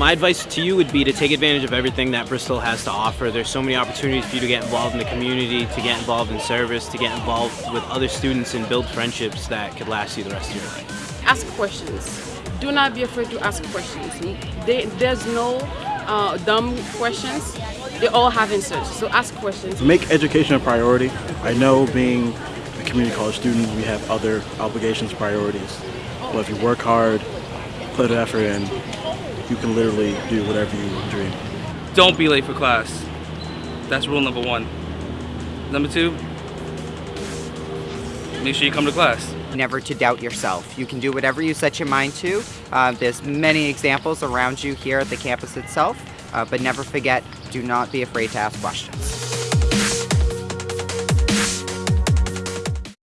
My advice to you would be to take advantage of everything that Bristol has to offer. There's so many opportunities for you to get involved in the community, to get involved in service, to get involved with other students and build friendships that could last you the rest of your life. Ask questions. Do not be afraid to ask questions. They, there's no uh, dumb questions. They all have answers. So ask questions. Make education a priority. I know being a community college student, we have other obligations, priorities. But if you work hard, put effort in, you can literally do whatever you dream. Don't be late for class. That's rule number one. Number two, make sure you come to class. Never to doubt yourself. You can do whatever you set your mind to. Uh, there's many examples around you here at the campus itself, uh, but never forget, do not be afraid to ask questions.